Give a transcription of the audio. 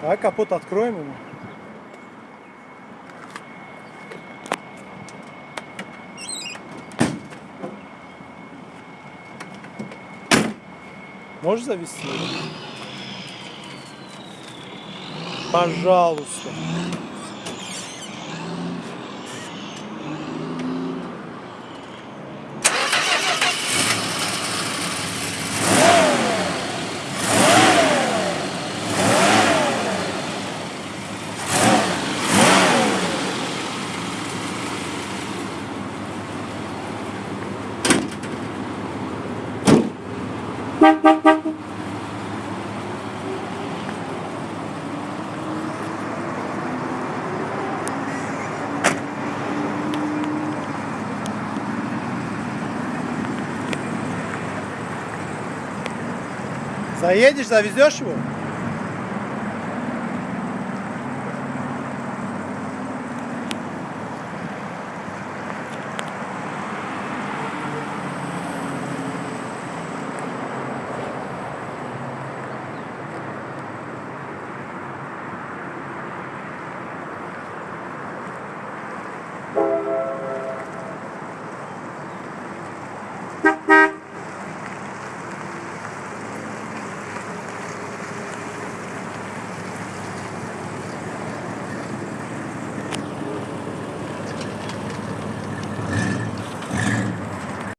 Давай капот откроем ему. Можешь завести? Пожалуйста. Заедешь, завезешь его?